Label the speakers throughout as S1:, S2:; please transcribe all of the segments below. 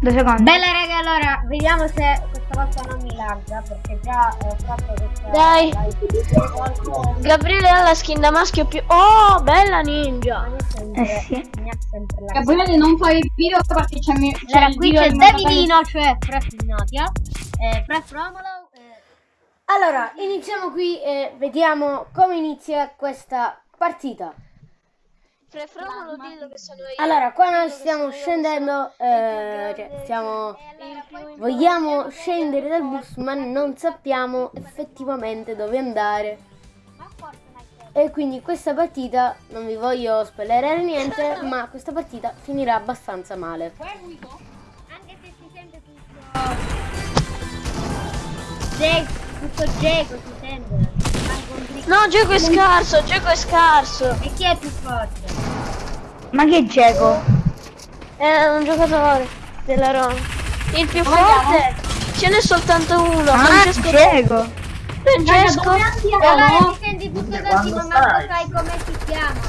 S1: Due secondi.
S2: Bella raga, allora vediamo se questa volta non mi lagga perché già ho fatto questa
S3: Dai.
S2: live.
S3: Gabriele ha la skin da maschio più... Oh, bella ninja.
S2: Mi ha sempre-
S1: Eh sì.
S4: Gabriele non fai il video perché c'è mi- c'è
S2: Allora,
S4: il
S2: qui c'è
S4: di
S2: Davidino, cioè Pref Natia, eh, Pref Romolo. eh. Allora, iniziamo qui e vediamo come inizia questa partita.
S3: Prefromo dillo che sono io.
S2: Allora, qua noi stiamo scendendo, eh, cioè stiamo... Vogliamo scendere dal bus ma non sappiamo effettivamente dove andare. E quindi questa partita, non vi voglio spoilerare niente, ma questa partita finirà abbastanza male. Anche se si sente tutto... Ge- tutto sente.
S3: No, gioco è scarso, gioco è scarso.
S2: E chi è più forte?
S1: Ma che Geco?
S3: È un giocatore della Roma. Il più forte ce n'è soltanto uno.
S1: Ah,
S3: Francesco.
S1: Geco.
S3: Francesco.
S2: Allora ti senti tutto così, ma manco sai come si chiama.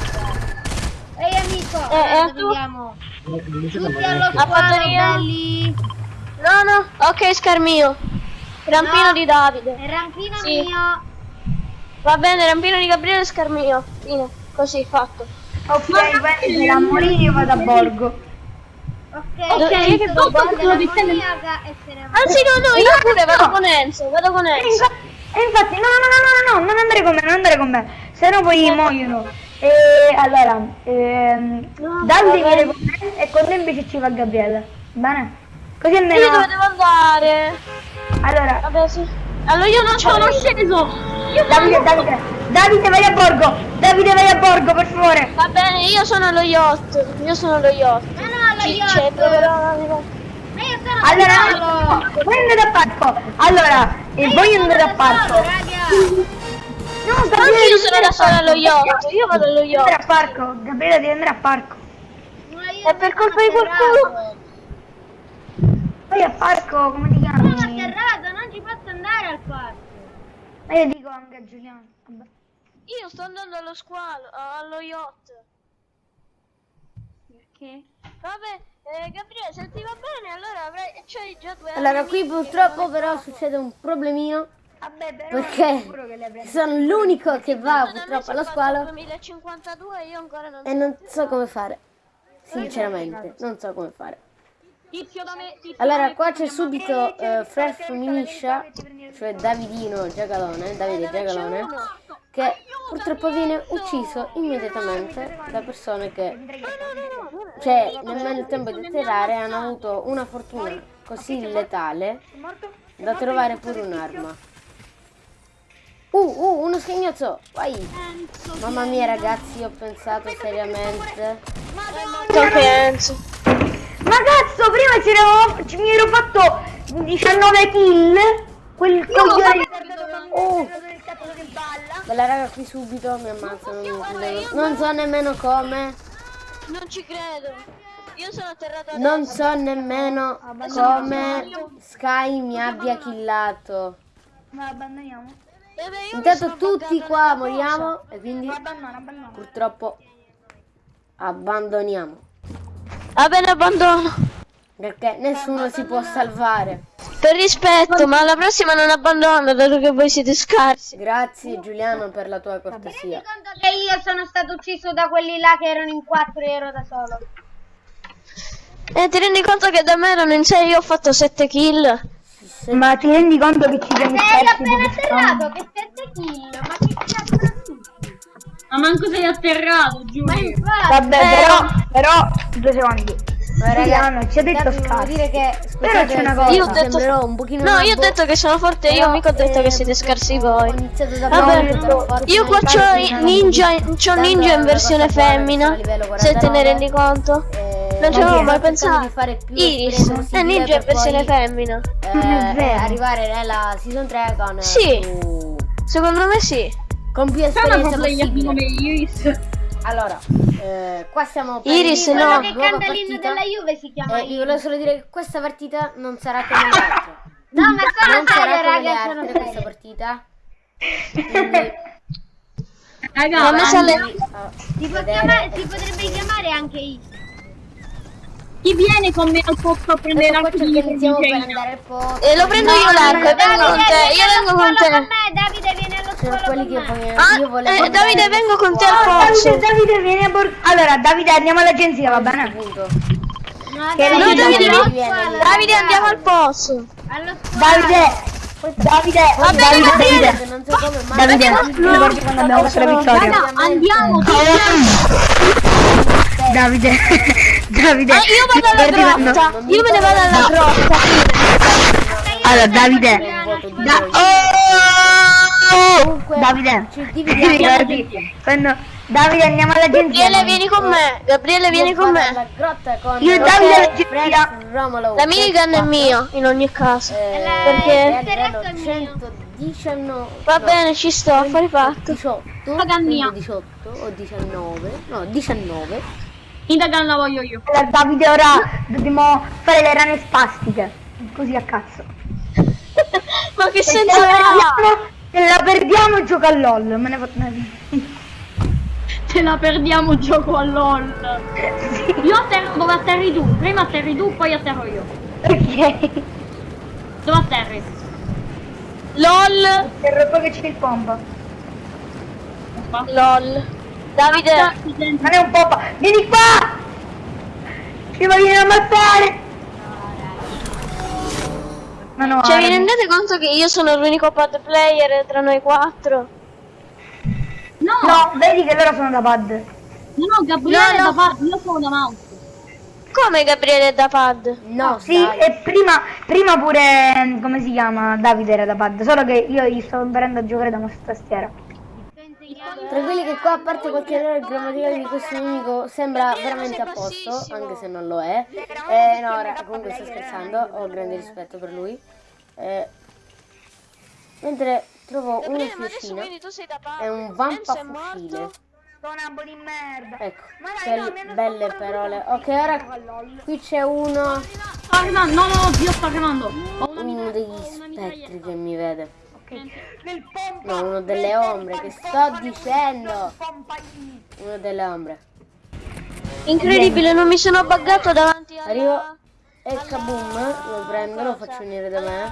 S2: Ehi amico,
S3: Eh, eh,
S2: allora
S3: tu?
S2: vediamo. Tutti allo
S3: io?
S2: belli.
S3: No, no. Ok, Scarmio. Rampino
S2: No.
S3: di Davide.
S2: Rampino
S3: Sì.
S2: mio.
S3: Va bene, rampino di Gabriele e Scarmio. Fine. Così, fatto.
S1: Ok, prendi la Morini io vado a Borgo.
S2: Ok,
S3: Ok,
S2: sento
S3: che
S2: tutto della
S4: dipende-
S2: moniaca e se ne va.
S3: Anzi, no, no, io pure vado con Enzo. Vado con Enzo.
S1: e infatti, no, no, no, no, no, no, non andare con me, non andare con me, se no poi muoiono. E allora, ehm,
S3: No, vabbè.
S1: viene con me e con te invece ci va Gabriele. Bene? Così
S3: Io
S1: almeno.
S3: dove devo andare?
S1: Allora,
S3: Vabbè, sì. Allora io non sono sceso.
S1: Davide, Davide, Davide vai a Borgo! Davide vai a Borgo, per favore!
S3: Va bene, io sono allo yacht. Io sono allo yacht.
S2: Ma no, lo yacht.
S3: però-
S2: io sono
S1: Allora, voi andate a parco! Allora, e
S2: Ma
S1: voi
S2: io sono
S1: andate a parco!
S2: solo.
S1: No,
S3: Anche
S1: Gabriele,
S3: io
S1: devi
S3: sono da sola allo yacht. Io vado allo
S1: Devi andare
S3: yacht.
S1: a parco, Gabriele devi andare a parco.
S2: Io
S3: È per
S2: sono
S3: colpa di qualcuno.
S1: Vai a parco, come ti
S2: Sono
S1: chiami?
S2: atterrato, non ci posso andare al parco.
S1: Ma io dico anche a Giuliano. Vabbè.
S3: Io sto andando allo squalo, allo yacht.
S4: Perché?
S3: Vabbè, eh, Gabriele, se ti va bene, allora avrai. C'hai già due
S2: Allora, qui purtroppo però
S3: ne
S2: succede un problemino
S1: Vabbè, però
S2: perché
S1: sicuro che le avrei-
S2: sono l'unico che va purtroppo allo squalo
S3: 2052 io ancora non
S2: e non so come fare. Sinceramente, non so come fare.
S4: Tizio da me, tizio
S2: Allora,
S4: da me,
S2: qua c'è subito eh, Fred Feminiscia, cioè Davidino Giacalone, Davide Giacalone, che purtroppo viene ucciso immediatamente da persone che, cioè, nemmeno il tempo di atterrare, hanno avuto una fortuna così letale da trovare pure un'arma. Uh, uh, uno schignozzo, vai! Mamma mia ragazzi, ho pensato seriamente.
S3: Anche Enzo.
S1: Ma cazzo, prima ci, eravamo- ci mi ero fatto 19 kill. Quel coglione di
S2: Oh,
S1: del cazzo che balla.
S2: bella raga, qui subito mi ammazzano. Non so nemmeno come.
S3: Non ci credo. Io sono atterrato adesso.
S2: Non so nemmeno come Sky mi abbia killato.
S1: Ma abbandoniamo.
S3: Eh
S2: Intanto tutti qua moriamo e quindi
S1: Abbandono, abbandono.
S2: purtroppo abbandoniamo.
S3: Va bene, abbandono.
S2: Perché nessuno si può salvare.
S3: Per rispetto, ma alla prossima non abbandono, dato che voi siete scarsi.
S2: Grazie Giuliano per la tua cortesia.
S5: conto che io sono stato ucciso da quelli là che erano in quattro e ero da solo.
S3: E ti rendi conto che da me erano in 6 io ho fatto 7 kill?
S1: Ma ti rendi conto che ci siamo
S5: Sei
S1: persi
S5: appena
S1: dove stavamo?
S5: atterrato, che sette kill, ma che cazzo?
S4: Ma manco sei atterrato,
S5: infatti,
S1: Vabbè, però, però, due secondi.
S2: Ma
S1: Giuliano, ci ha detto
S2: dire che
S1: Però c'è una cosa.
S3: Io ho detto-
S2: un pochino
S3: No, io ho detto che sono forte io, mica ho detto
S2: eh,
S3: che siete scarsi
S2: Ho
S3: voi.
S2: iniziato da
S3: Vabbè,
S2: forse
S3: io qua c'ho ninja,
S2: ho
S3: c'ho ninja in versione femmina. Se te ne
S2: 49,
S3: rendi conto.
S2: eh,
S3: Non ci avevo mai
S2: di
S3: pensato.
S2: fare più
S3: Iris, è ninja in versione femmina.
S2: eh, arrivare nella season 3 con
S3: Sì.
S2: più-
S3: Secondo me sì.
S2: Con più esperienza possibile.
S4: come Iris.
S2: Allora, eh, qua stiamo per
S3: Iris, no.
S5: quello che canta l'inno della Juve si chiama
S2: Eh, io volevo solo dire che questa partita non sarà come le altre.
S5: No, ma sono
S2: non sarà
S5: serio,
S2: come le
S5: raga, sono
S2: altre questa
S5: serio.
S2: partita. Quindi,
S4: Raga,
S3: Ma me sale-
S2: a
S5: Si, può
S2: vedere-
S5: chiamare- si potrebbe chiamare anche Is.
S4: Chi viene con me al posto a prendere
S2: Ecco
S4: l'arco di
S2: al posto.
S3: E lo prendo io l'arco, e vengo con te. Io vengo con te.
S5: me, Davide viene allo
S2: quelli
S5: con me.
S3: Ah,
S2: io volevo
S3: eh, Davide, vengo con te al
S1: Davide,
S3: posto.
S1: Davide, vieni a bor- Allora, Davide, andiamo all'agenzia, va bene?
S2: Punto.
S5: No,
S1: Che
S3: No,
S1: Davide,
S3: Davide,
S2: Davide,
S3: vieni.
S2: vieni.
S3: Davide, andiamo al posto.
S5: Allo scuola.
S1: Davide, Davide,
S3: Va bene,
S1: Davide,
S3: Gabriele.
S1: Davide.
S2: Non so come mai.
S1: Davide, ti ricordi quando abbiamo fatto la vittoria?
S4: Raga, andiamo,
S1: Davide, Davide.
S3: Ah, io vado alla grotta. Io me ne vado alla grotta.
S1: Allora, Davide. Da- oh!
S2: Comunque,
S1: Davide,
S2: ci
S1: ti
S2: dividiamo.
S1: ricordi quando Davide andiamo all'agenzia?
S3: Gabriele, vieni con me. Gabriele, vieni con me.
S2: Con
S1: Io e Davide all'agenzia.
S2: Romolo.
S3: La minigun è mia, in ogni caso.
S2: Eh,
S3: Perché?
S5: il terrazzo è
S2: livello
S5: mio.
S2: 119.
S3: Va
S2: no,
S3: bene, ci sto, affari fatti.
S2: 18.
S4: Paga mia.
S2: 18 o 19. No, 19.
S4: Indagan la voglio io.
S1: Allora, Davide, ora dobbiamo fare le rane spastiche. Così a cazzo.
S3: Ma che
S1: Se
S3: senso
S1: la
S3: ha?
S1: perdiamo, se la perdiamo gioca a LOL. Me ne faccio
S4: Se la perdiamo gioco a LOL. Io atterro dove atterri tu. Prima atterri tu, poi atterro io.
S1: Ok.
S4: Dove atterri?
S3: LOL.
S1: Per poi che c'è il pompa.
S3: LOL. Davide,
S1: Non è un pompa. Vieni qua! Ci vogliono ammazzare! Ma no,
S3: cioè vi rendete conto che io sono l'unico pad player tra noi quattro?
S4: No,
S1: No, vedi che loro sono da pad.
S4: no, no, Gabriele
S3: No, no.
S4: da parte, io sono da mouse.
S3: Come Gabriele da pad?
S2: No,
S1: Sì,
S2: dai.
S1: e prima, prima pure, come si chiama, Davide era da pad, solo che io gli stavo imparando a giocare da mouse e tastiera.
S2: Tranquilli che qua a parte qualche errore grammaticale di questo nemico sembra veramente a posto, anche se non lo è. Eh, no, ora, comunque sto scherzando, ho grande rispetto per lui. Eh, mentre trovo una
S3: da pad.
S2: e un vampa fucile.
S1: Sonambo di merda.
S2: Ecco, quelle belle parole. Ok, ora qui c'è uno,
S4: Sto arrivando, no, no, no, Dio sto arrivando.
S2: Uno degli spettri che mi vede.
S1: Il pompa.
S2: No, uno delle ombre, che sto dicendo?
S1: Pompa.
S2: Uno delle ombre.
S3: Incredibile, non mi sono buggato davanti alla...
S2: Arrivo e kaboom, lo prendo, lo faccio venire da me.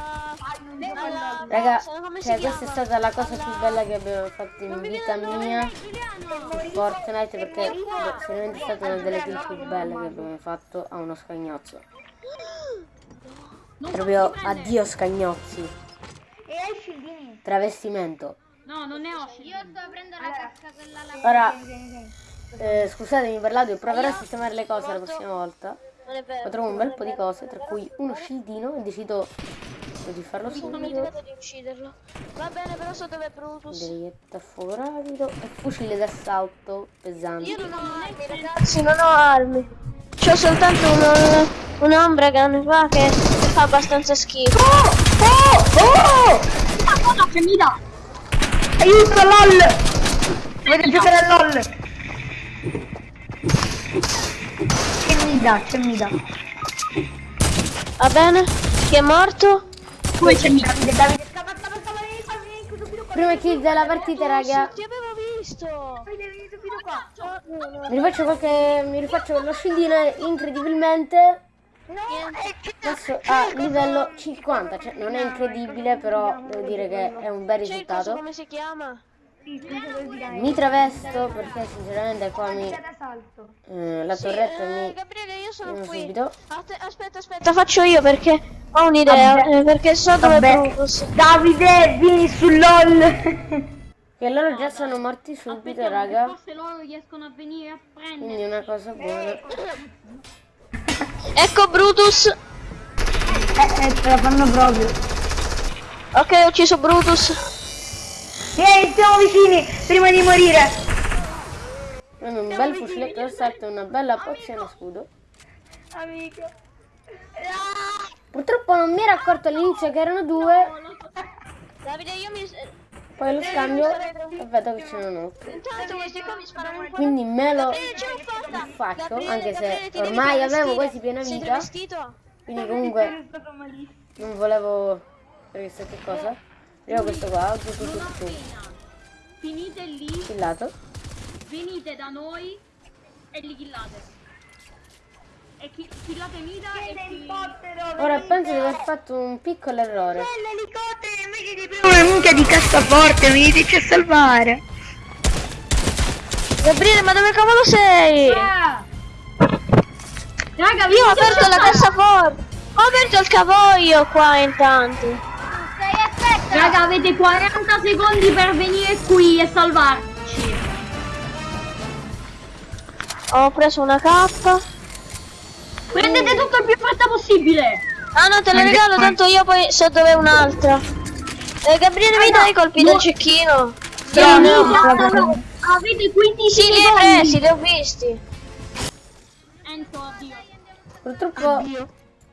S2: Raga, cioè questa è stata la cosa più bella che abbiamo fatto in vita mia su Fortnite perché è stata una delle kill più belle che abbiamo fatto a uno scagnozzo. Proprio addio scagnozzi.
S1: E hai scildini.
S2: Travestimento.
S4: No, non ne ho.
S5: Io sto aprendo la casca quella là.
S2: Ora, eh, scusatemi per l'audio, proverò a sistemare le cose la prossima volta.
S3: Non è vero.
S2: Poi trovo un bel po' di cose, tra cui uno scildino e decido di farlo
S3: Non mi
S2: subito.
S3: di ucciderlo. Va bene, però so dove è Brutus.
S2: Derietta a fuoco rapido e fucile d'assalto pesante.
S3: Io non ho armi, ragazzi, non ho armi. C'ho soltanto un- un'ombra gun qua che fa abbastanza schifo.
S1: Oh! Oh!
S4: Ma cosa che mi dà?
S1: Aiuto LOL! Voglio giocare a LOL! Che mi dà, che mi dà.
S3: Va bene? Chi è morto?
S4: Come c'è mica?
S1: Davide, Davide, scappa, scappa, scappa, vieni qua, vieni qui, subito qua.
S2: Prima kill della partita, raga.
S3: Ti avevo visto.
S1: Davide, vieni subito qua.
S2: Mi rifaccio qualche. mi rifaccio lo scildino e incredibilmente.
S1: No, è che
S2: Adesso a livello 50, cioè non è incredibile, però devo dire che è un bel risultato.
S3: come si chiama?
S2: Mi travesto perché sinceramente qua mi. eh, la torretta
S3: Eh,
S2: mi.
S3: Gabriele, io sono qui.
S2: subito.
S3: Aspetta, aspetta, faccio io perché ho un'idea. Eh, perché so dove.
S1: Davide, vieni su LOL!
S2: Che loro già sono morti subito, raga.
S4: forse loro riescono a venire a prendere.
S2: Quindi è una cosa buona.
S3: Ecco Brutus.
S1: Eh, eh, ce la fanno proprio.
S3: Ok, ho ucciso Brutus.
S1: Vieni, siamo vicini, prima di morire.
S2: Hanno un bel fuciletto d'assalto e una bella pozione a scudo.
S1: Amico.
S2: Purtroppo non mi ero accorto all'inizio che erano due,
S3: Davide, io mi.
S2: Poi lo scambio e vedo che un altro.
S3: Mi sparano un po'.
S2: Quindi me lo
S3: ce
S2: faccio, anche se ormai avevo quasi piena vita. Quindi comunque non volevo... Perché sai che cosa? Io questo qua, tu, tu, tu, tu, tu,
S4: Finite lì,
S2: killato.
S4: venite da noi e li killate. E chi, killate Mida e chi...
S1: L'elicottero!
S2: Ora penso di aver fatto un piccolo errore.
S1: L'elicottero invece di prima una minchia di cassaforte mi dici a salvare!
S3: Gabriele, ma dove cavolo sei?
S4: Ah! Raga,
S3: Io ho aperto la cassaforte. Ho aperto il cavoglio qua intanto.
S5: Stai aspetta.
S4: Raga, avete 40 secondi per venire qui e salvarci.
S3: Ho preso una K.
S4: Prendete tutto il più fretta possibile.
S3: Ah no, te la regalo, tanto io poi so dove è un'altra. Eh, Gabriele, mi dai i colpi del cecchino?
S4: Venite, avete 15
S3: Sì,
S4: secondi.
S3: presi, li ho visti.
S4: Enzo, addio.
S2: Purtroppo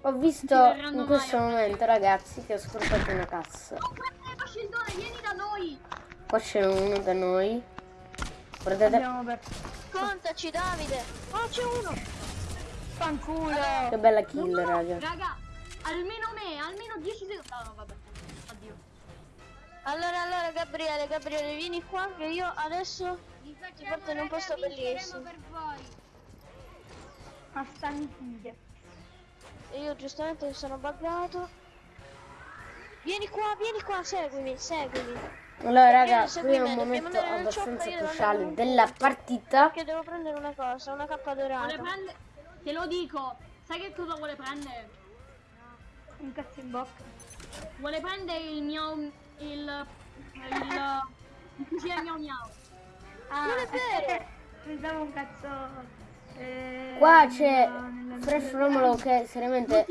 S2: ho visto in questo momento, ragazzi, che ho scordato una cassa.
S4: Eh, Bascellone, vieni da noi.
S2: Qua c'è uno da noi. Guardate.
S3: Contaci, Davide. Oh, c'è uno.
S1: Fanculo!
S2: che bella kill, raga.
S4: Raga, almeno me, almeno 10 secondi. No, no, vabbè. Addio.
S3: Allora, allora, Gabriele, Gabriele, vieni qua che io adesso ti porto in un posto bellissimo.
S5: per voi.
S1: Ma.
S3: E io giustamente sono buggato. Vieni qua, vieni qua, seguimi, seguimi.
S2: Allora, raga, qui è un momento abbastanza cruciale della partita.
S3: Che devo prendere una cosa, una
S4: Vuole
S3: dorata.
S4: Te lo dico. Sai che cosa vuole prendere?
S1: Un cazzo in bocca.
S4: Vuole prendere il mio... il... il... il fucile miau miau.
S1: Ah,
S3: Non è vero.
S1: Pensavo un cazzo. eh,
S2: Qua c'è Fresh Romolo che seriamente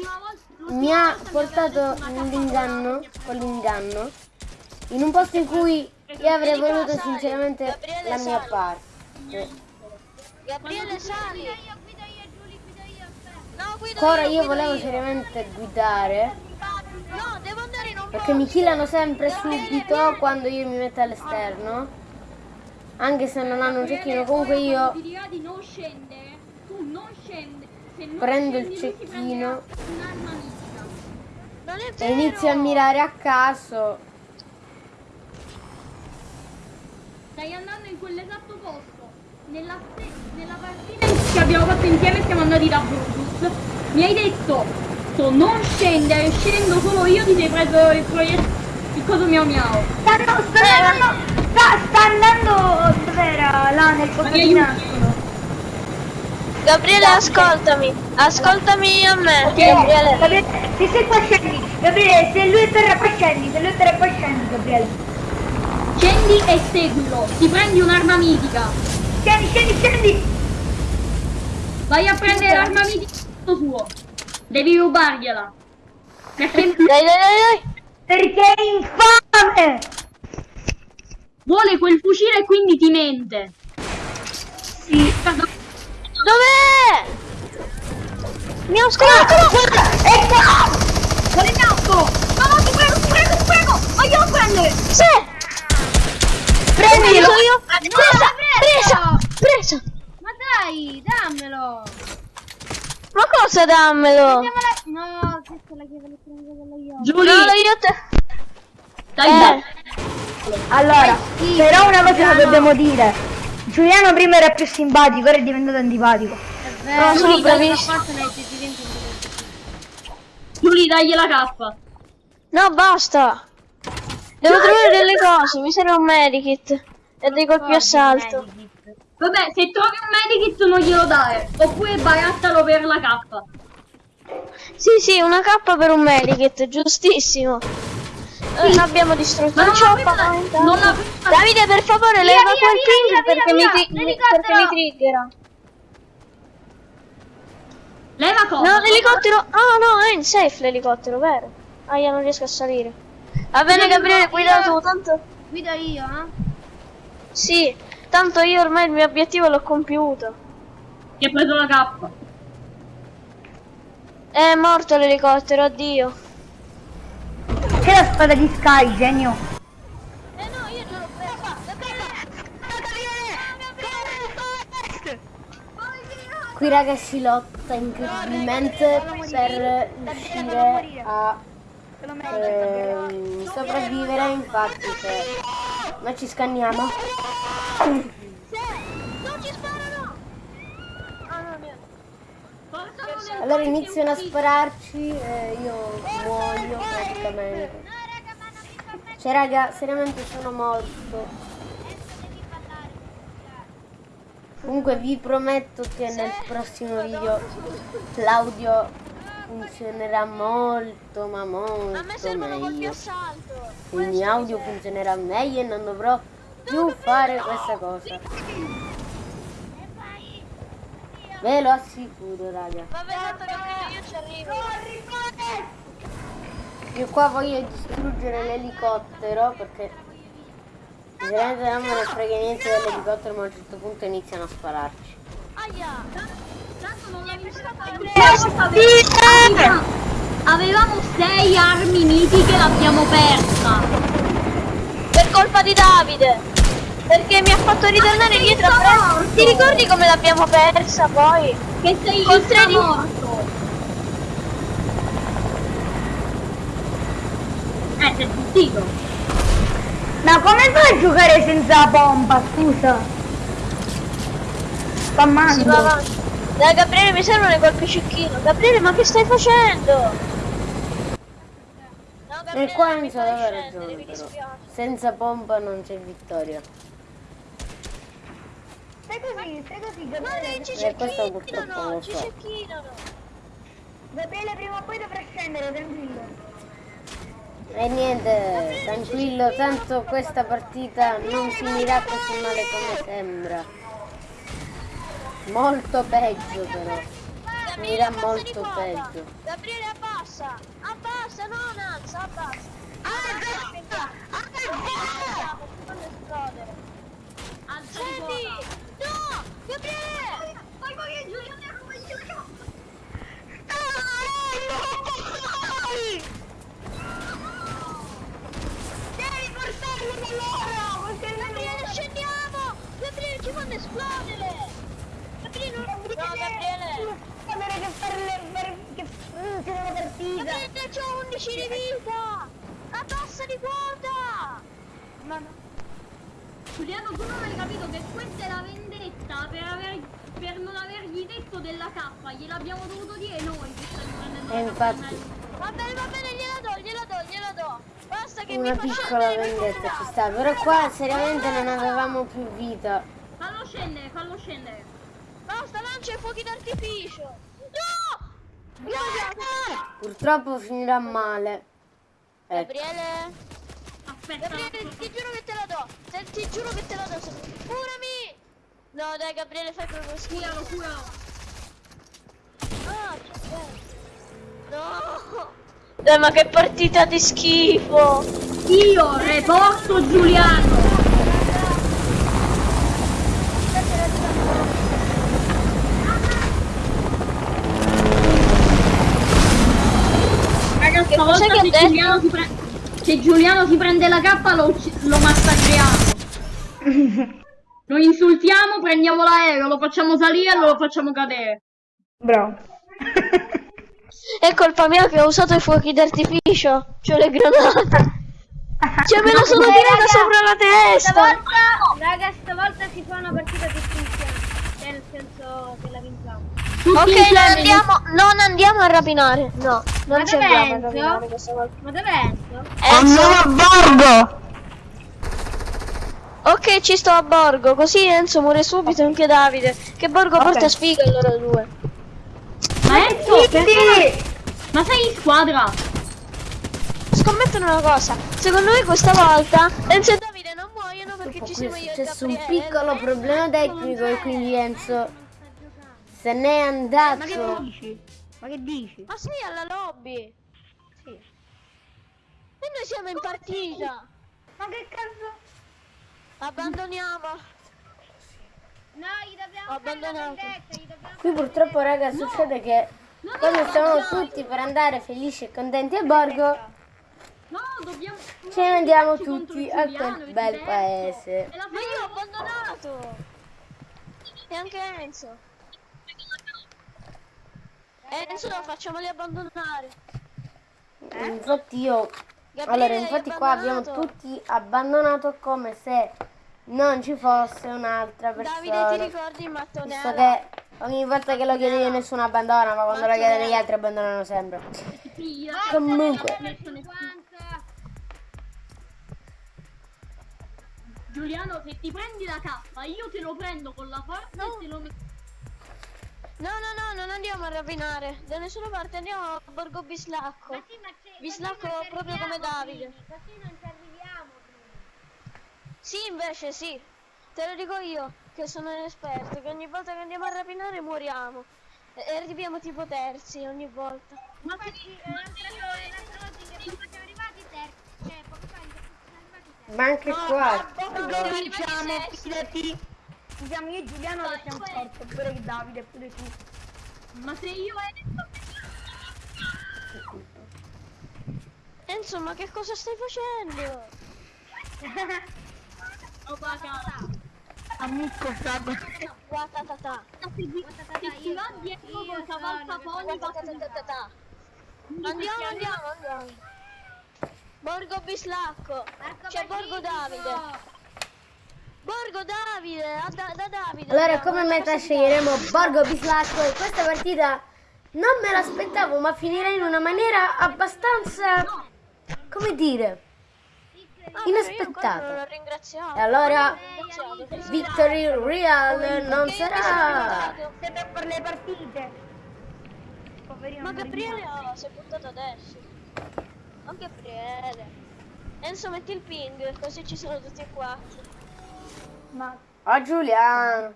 S2: mi ha portato
S4: cappella
S2: con l'inganno, in un posto in cui io avrei voluto sinceramente la mia parte.
S3: Gabriele, sali.
S5: Guida io, guida io, Giulia, guida io.
S2: Ancora io volevo seriamente guidare,
S3: No, devo andare in un
S2: perché mi killano sempre subito quando io mi metto all'esterno. Anche se non hanno un cecchino, comunque io
S4: non scendere. Tu non scendi. Se non
S2: Prendo il
S4: scendi, si
S2: cecchino. e inizio a mirare a caso.
S4: Stai andando in quell'esatto posto. Nella, nella partita che abbiamo fatto insieme siamo andati da Brutus. Mi hai detto "So, non scendere, scendo solo io, ti sei preso il proiettile. Il coso miau miau.
S1: Sta, no, sta andando. Sta, sta andando. Dov'era? Là nel? Nastro.
S3: Gabriele, ascoltami. Ascoltami a me.
S1: Ok,
S3: Gabriele.
S1: Gabriele, se sei qua scendi. Gabriele, se lui è terra qua scendi. Se lui è terra qua scendi, Gabriele.
S4: Scendi e seguilo. Ti prendi un'arma mitica.
S1: Scendi, scendi, scendi.
S4: Vai a prendere l'arma mitica suo. Devi rubargliela. Perché
S3: Dai, dai, dai, dai.
S1: Perché è infame.
S4: vuole quel fucile e quindi ti mente.
S1: Sì.
S3: Dov'è? Mi scoperto.
S1: Guarda, ecco.
S4: Vuole il naso! No, no, ti prego, ti prego, ti prego! Voglio prendere!
S3: Sì.
S1: Prendilo.
S3: Sono io.
S5: Ah,
S3: Presa, presa.
S5: Ma dai, dammelo.
S3: Ma cosa dammelo?
S5: Andiamola. No, questa è la chiave elettronica io.
S4: Giulia,
S3: No, io te.
S4: dai,
S3: Eh.
S4: dai.
S1: Allora, però una cosa la dobbiamo dire. Giuliano prima era più simpatico, ora è diventato antipatico.
S3: No, sono bravissimo.
S4: Giulia, dagli la cappa.
S3: No, basta. Devo trovare delle cose. Mi serve un medikit. E dei colpi a salto.
S4: Vabbè, se trovi un medikit non glielo dare. Oppure barattalo per la cappa.
S3: Sì, sì, una K per un medikit, giustissimo. Eh, l'abbiamo distrutto.
S4: Ma
S3: Non fatta.
S4: non la
S3: Davide, per favore,
S5: Via,
S3: leva
S5: via,
S3: quel ping perché,
S5: via,
S3: mi, mi- perché mi triggera.
S4: Leva cosa?
S3: No, l'elicottero. Ah, no, è in safe l'elicottero, vero? Ah, io non riesco a salire. Va bene, Gabriele, guida tu, tanto.
S5: Guido io, eh.
S3: Sì, tanto io ormai il mio obiettivo l'ho compiuto.
S4: Ti ha preso la cappa.
S3: È morto l'elicottero, addio.
S1: C'è la spada di Sky, genio.
S3: Eh no, io ce l'ho presa.
S2: Qui raga si lotta incredibilmente per riuscire a ehm, sopravvivere, infatti se noi ci scanniamo. Allora iniziano a spararci e io muoio praticamente. Cioè raga, seriamente sono morto. Comunque vi prometto che nel prossimo video l'audio funzionerà molto ma
S3: A me
S2: molto
S3: servono colpi
S2: meglio.
S3: assalto.
S2: Il mio audio funzionerà meglio e non dovrò più fare questa cosa. Ve lo assicuro raga.
S3: Tanto che io ci arrivo.
S2: Io qua voglio distruggere l'elicottero perché sinceramente non me ne frega niente dell'elicottero ma a un certo punto iniziano a spararci.
S3: Aia.
S4: Non l'ha vista
S3: Avevamo
S4: Avevamo sei armi mitiche, l'abbiamo persa.
S3: Per colpa di Davide. Perché mi ha fatto ritornare dietro a prendere. Ti ricordi come l'abbiamo persa poi?
S4: Che sei
S3: Con
S4: lì
S3: tredici-
S4: morto. Eh, sei zittito.
S1: Ma come fai a giocare senza pompa, scusa?
S3: Si
S1: Spammando.
S3: Dai Gabriele mi servono i colpi cecchino. Gabriele ma che stai facendo? No,
S2: E qua
S3: non mi fai
S2: aveva ragione. Senza pompa non c'è vittoria.
S1: Stai così, stai così,
S3: Ma
S1: Gabriele.
S3: dai, ci
S2: Eh, purtroppo
S3: cecchinano, ci cecchinano.
S1: Gabriele prima o poi dovrà scendere, tranquillo.
S2: E niente, tranquillo, tanto questa partita non finirà così male come sembra. Molto peggio però.
S3: Abbassa di
S2: molto peggio.
S3: Gabriele abbassa, abbassa, non alza, abbassa. Non esplodere.
S4: Alza di
S3: Senti, no, Gabriele.
S4: Poi poi che Giuliano come gioca.
S1: Devi portarlo da loro,
S3: Gabriele, scendiamo. Gabriele, ci fanno esplodere. Gabriele, non... No, Gabriele.
S1: Sapere che fare per che funziona la partita.
S3: Gabriele, c'ho 11 di vita. Abbassa di quota.
S1: Ma no.
S4: Giuliano, tu non hai capito che questa è la vendetta per, aver, per non avergli detto della K, gliel'abbiamo dovuto dire noi che stavi prendendo
S2: E
S4: la
S2: infatti.
S3: Va bene, va bene, gliela do, gliela do, gliela do. Basta che
S2: Una
S3: mi
S2: piccola vendetta ci sta, però qua seriamente non avevamo più vita.
S4: Fallo scendere, fallo scendere.
S3: Basta, lancia i fuochi d'artificio. No! Guarda!
S2: Purtroppo finirà male. Ecco.
S3: Gabriele?
S4: Aspetta,
S3: Gabriele, ti giuro che te la do. Te- ti giuro che te la do. Curami! No, dai, Gabriele, fai proprio schifo.
S4: curalo, curalo.
S3: Ah. No! Dai, ma che partita di schifo!
S4: Io reporto Giuliano. Raga,
S3: Che che?
S4: Giuliano, si pre- se Giuliano si prende la K lo, lo massacriamo. Lo insultiamo, prendiamo l'aereo, lo facciamo salire e lo facciamo cadere.
S1: Bravo.
S3: È colpa mia che ho usato i fuochi d'artificio. C'ho le granate. Cioè, me la sono
S5: Eh,
S3: tirata
S5: raga,
S3: sopra la testa.
S5: Stavolta, raga, stavolta si fa una partita difficile. Cioè, nel senso che la vinciamo.
S4: Tutti
S3: Ok, non andiamo, non andiamo a rapinare. No, non
S5: Ma
S3: ci andiamo a
S5: Enzo?
S3: rapinare questa volta.
S5: Ma dove Enzo?
S3: Enzo?
S1: a bordo.
S3: Ok, ci sto a Borgo, così Enzo muore subito anche Davide. Che Borgo
S1: Ok.
S3: porta sfiga loro due.
S4: Ma Enzo, perché? Ma sei in squadra?
S3: Scommettono una cosa, secondo me questa volta Enzo e Davide non muoiono perché ci
S2: è
S3: siamo io e
S2: successo un piccolo problema tecnico e quindi Enzo se n'è andato.
S1: dici? Ma che dici?
S3: Ma sei alla lobby?
S1: Sì.
S3: E noi siamo in partita.
S1: Ma che cazzo?
S3: Abbandoniamo.
S5: No, gli dobbiamo dobbiamo
S2: Qui purtroppo raga succede che quando stiamo tutti per andare felici e contenti a Borgo
S4: No, dobbiamo...
S2: ce ne andiamo tutti a quel bel paese.
S3: Ma io ho abbandonato. E anche Enzo. Enzo, facciamoli abbandonare.
S2: Infatti io
S3: Gabriele,
S2: allora infatti qua abbiamo tutti abbandonato come se non ci fosse un'altra
S3: Davide, ti
S2: persona.
S3: ricordi il mattone
S2: Visto che Ogni volta che lo chiedi nessuno abbandona, ma quando lo chiedono gli altri abbandonano sempre. Comunque,
S4: Giuliano, se ti prendi la K, io te lo prendo con la forza e te lo metto.
S3: No, no, no, non andiamo a rapinare. Da nessuna parte andiamo a Borgo Bislacco.
S5: Ma sì, ma c'è-
S3: Bislacco proprio come Davide.
S5: prima, Così non ci arriviamo prima.
S3: Sì, invece sì. Te lo dico io, che sono un esperto, che ogni volta che andiamo a rapinare moriamo. E e arriviamo tipo terzi ogni volta.
S5: Ma sì, eh, l'altra l'altra volta che siamo arrivati terzi, cioè poco fa siamo arrivati terzi.
S2: ma anche qua.
S1: Borgo vinciamo, fidati. Siamo io e Giuliano che siamo terzo, pure che Davide, pure tu.
S4: Ma se io
S3: Enzo, ma che cosa stai facendo?
S4: ho pagato.
S1: Amico, frago.
S3: Guatatata.
S4: Se va dietro con cavalcaponi,
S3: Guatatatata. Andiamo, andiamo, andiamo. Borgo Bislacco. C'è Borgo. Davide. Borgo Davide, a da, da Davide.
S2: Allora, come meta sceglieremo Borgo Bislacco e questa partita non me l'aspettavo, ma finirà in una maniera abbastanza, come dire, inaspettata. E allora. Victory Real non sarà.
S1: Siete per le partite.
S3: Ma Gabriele oh, si è buttato adesso. Ma Gabriele. Enzo metti il ping, così ci sono tutti e quattro.
S1: Ma
S2: Oh Giuliano.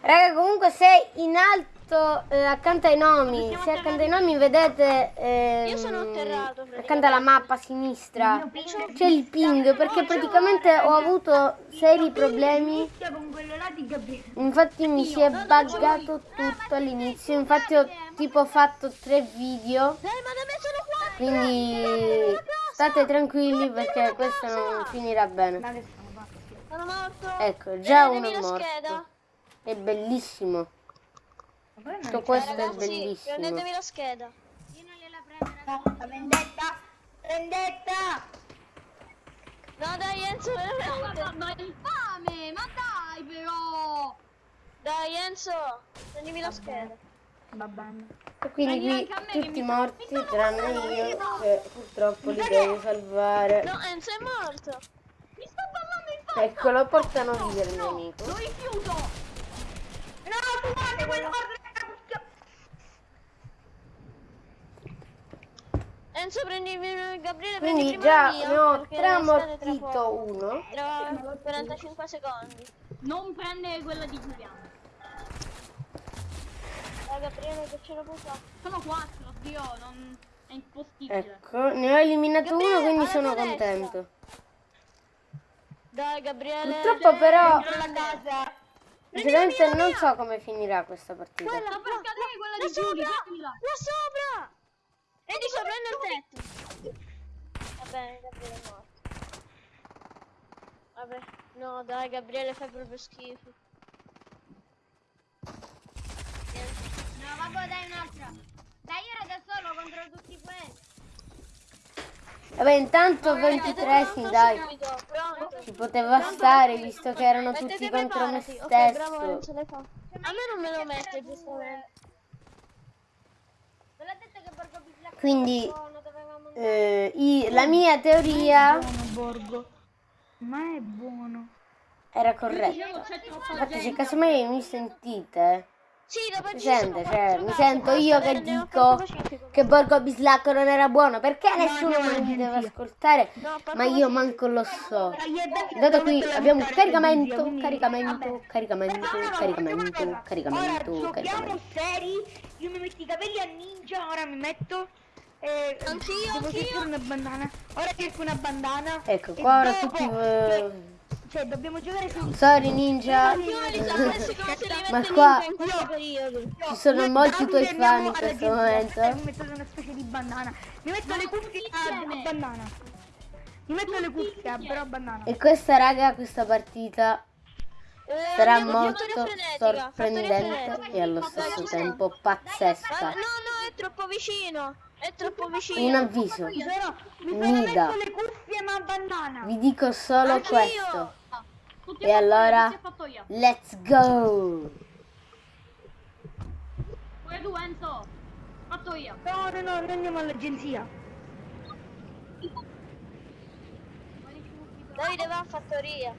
S2: Raga, comunque se in alto eh, accanto ai nomi, se accanto ai nomi vedete ehm,
S3: Io sono atterrato,
S2: accanto alla mappa a sinistra c'è il ping perché praticamente ho avuto seri problemi. Infatti mi si è buggato tutto all'inizio, infatti ho tipo fatto tre video,
S3: qua!
S2: quindi state tranquilli perché questo non finirà bene.
S1: Sono
S3: morto!
S2: Ecco, già uno è
S3: la scheda.
S2: morto. È bellissimo. Tutto questo è bellissimo.
S3: prendetemi la scheda.
S5: Io non gliela prendo
S1: vendetta. Vendetta.
S3: No, dai, Enzo, veramente.
S4: Ma, ma infame, ma dai però!
S3: Dai, Enzo, prendimi la scheda.
S1: Va bene.
S2: E quindi
S4: Prendi
S2: qui tutti
S4: mi-
S2: morti tranne io che purtroppo li devo salvare.
S3: No, Enzo è morto.
S4: Mi sto parlando in faccia!
S2: Eccolo, portano via il mio amico.
S4: Lo rifiuto!
S1: No, fumate quello corretto.
S3: Enzo, prendimi Gabriele,
S2: Quindi
S3: prendi
S2: già
S3: prima
S2: ne
S3: il mio,
S2: ho
S3: perché
S2: tre
S3: devi stare tra
S2: ammortito
S3: poco.
S2: uno.
S3: Tra 45 secondi.
S4: Non prendere quella di Giuliano.
S3: Dai, Gabriele, che ce puoi fare.
S4: Sono quattro, Dio, non... è impossibile.
S2: Ecco, ne ho eliminato uno,
S3: Gabriele,
S2: quindi
S3: alla
S2: sono
S3: destra.
S2: contento.
S3: Dai, Gabriele.
S2: Purtroppo però,
S1: La casa.
S2: sinceramente non so come finirà questa partita.
S3: Quella,
S4: Sta per scadere quella di prendila.
S3: Là sopra! E di sopra nel tetto. Va bene, Gabriele è morto. Vabbè, no, dai, Gabriele fai proprio schifo.
S5: No, vabbè, dai un'altra. Dai, io ero da solo contro tutti questi.
S2: Vabbè, intanto 23 sì, dai. Ci poteva stare visto che erano tutti contro me stesso.
S3: A me non me lo mette, giustamente.
S2: Quindi eh, i- la mia teoria
S1: Buono Borgo. Ma è buono.
S2: era corretta. Infatti, se casomai mi sentite,
S3: Sì,
S2: sente, cioè, mi sento io che dico che Borgo Bislacco non era buono, perché nessuno
S1: no,
S2: mi deve ascoltare?
S3: No,
S2: Ma io manco lo so. Dato qui abbiamo
S1: la
S2: caricamento, caricamento, caricamento,
S1: No, no, no,
S2: caricamento, caricamento, caricamento.
S1: seri. Io mi metto i capelli a ninja. Ora mi metto. Eh,
S3: Anch'io,
S1: devo
S3: anch'io.
S1: una bandana. Ora cerco una bandana.
S2: Ecco, qua ora tutti...
S1: Cioè,
S2: eh,
S1: cioè, dobbiamo giocare su.
S2: Sorry ninja,
S3: li
S2: Ma
S3: mette
S2: qua- ci sono molti tuoi fan in questo momento.
S1: E Mi metto una specie di bandana. Mi metto le cuffie a, bandana. Mi metto le cuffie però bandana.
S2: E questa raga, questa partita
S3: Eh,
S2: sarà
S3: andiamo,
S2: molto sorprendente e allo stesso tempo pazzesca.
S3: No, no, è troppo vicino. È troppo vicino.
S2: Un avviso,
S1: Mi
S2: Nida.
S1: messo le cuffie ma a bandana.
S2: vi dico solo
S3: Anch'io.
S2: questo.
S4: Tutti
S2: E allora? Let's go!
S4: Pure tu Enzo. Fatto io.
S1: No, no, no, noi andiamo all'agenzia.
S3: Davide va a fattoria.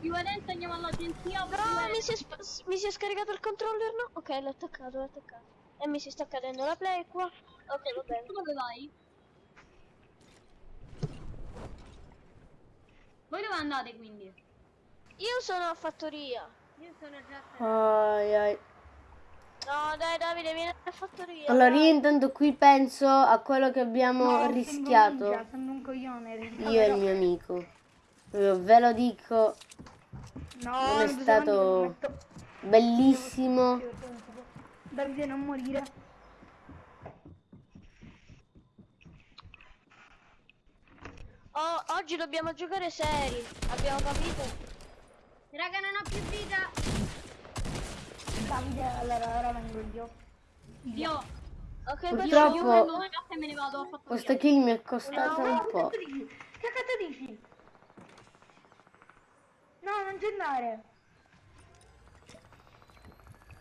S4: Io ed Enzo andiamo all'agenzia.
S3: No, mi si, è mi si è scaricato il controller, no? Ok, l'ho attaccato, l'ho attaccato. E mi si sta cadendo la play qua. Ok, va bene.
S4: Dove vai? Voi dove andate quindi?
S3: Io sono a fattoria.
S5: Io sono già
S2: Ai, ai.
S3: No, dai Davide, vieni a fattoria.
S2: Allora
S3: dai.
S2: io intanto qui penso a quello che abbiamo
S1: No,
S2: rischiato
S1: Sono un coglione.
S2: io e il mio amico. Ve lo dico,
S1: No,
S2: non è stato bellissimo.
S1: Davide non morire.
S3: Oh, oggi dobbiamo giocare seri. Abbiamo capito?
S5: Raga, non ho più vita.
S1: Davide, allora ora vengo io.
S4: Io.
S3: Ok,
S2: Purtroppo-
S4: io prendo una e me ne vado a fattoria.
S2: Questo kill mi è costato
S1: No,
S2: un
S1: che
S2: po'.
S1: Che cazzo dici? No, non c'è andare.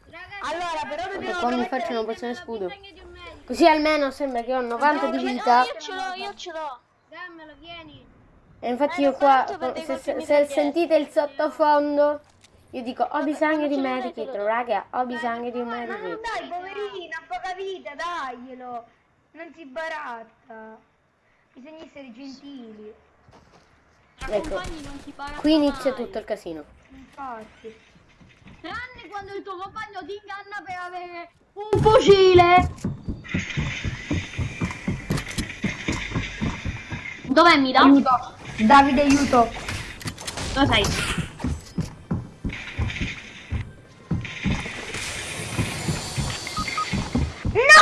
S5: Raga,
S1: Allora, però dobbiamo
S2: qua mi faccio una pozione scudo.
S5: di.
S2: Così almeno sembra che ho 90 di
S3: No,
S2: vita.
S3: io ce l'ho, io ce l'ho.
S5: Dammelo, vieni.
S2: E infatti
S3: Eh,
S2: io qua,
S3: dei
S2: se, se- se sentite il sottofondo, io dico ho bisogno di medikit, raga, ho bisogno di un
S1: Ma non
S2: medikit.
S1: dai, poverina, poca vita, daglielo. Non si baratta. Bisogna essere gentili.
S2: Ecco.
S4: compagni non si parla
S2: Qui inizia
S4: mai.
S2: tutto il casino.
S1: Infatti.
S4: Tranne quando il tuo compagno ti inganna per avere un fucile. Dov'è mi dà?
S1: Aiuto. Davide, aiuto.
S4: Dove sei?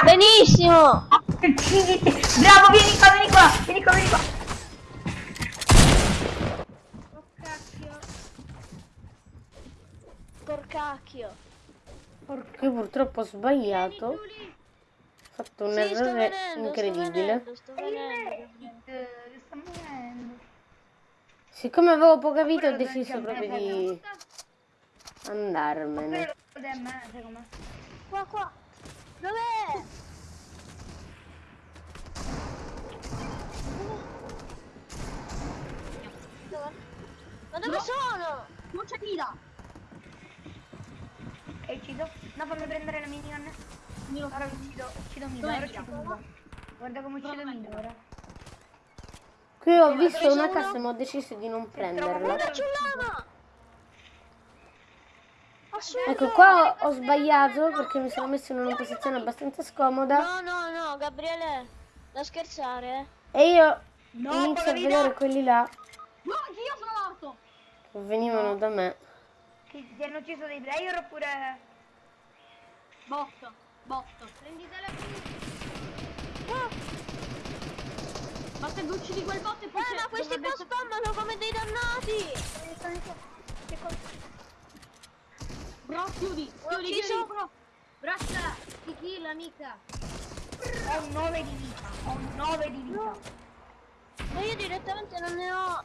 S3: Benissimo.
S1: Bravo, vieni qua, vieni qua, vieni qua, vieni qua.
S5: Oh cacchio.
S3: Porcacchio.
S2: Io purtroppo ho sbagliato, ho fatto un
S3: Sì, sto
S2: errore
S3: venendo,
S2: incredibile.
S3: Sto venendo, sto venendo.
S1: Sta morendo.
S2: Siccome avevo poca vita ho deciso proprio di andarmene.
S3: Qua, qua. Dov'è? Dove? Ma dove
S4: No.
S3: sono?
S4: Non c'è Mida.
S1: È ucciso? No, fammi prendere la minigun. Ora uccido, uccido Mida,
S4: Dov'è
S1: ora uccido. Guarda come uccido? Mida ora.
S2: Qui ho visto una cassa ma ho deciso di non prenderla. Ecco qua ho, ho sbagliato perché mi sono messo in una posizione abbastanza scomoda
S3: No, no, no, Gabriele, da scherzare,
S2: e io
S1: No,
S2: inizio a vedere quelli là
S4: No, anch'io sono morto.
S2: che venivano da me.
S1: Che si hanno ucciso dei player oppure...
S4: Botto, botto.
S5: Prenditela qui.
S4: Basta che uccidi quel bot e poi
S3: Eh, ma questi qua spammano come dei dannati!
S4: Bro, chiudi, chiudi, chiudi, bro.
S5: Braccia, ti kill, amica.
S1: Ho 9 di vita, ho 9 di vita.
S3: Ma io direttamente non ne ho...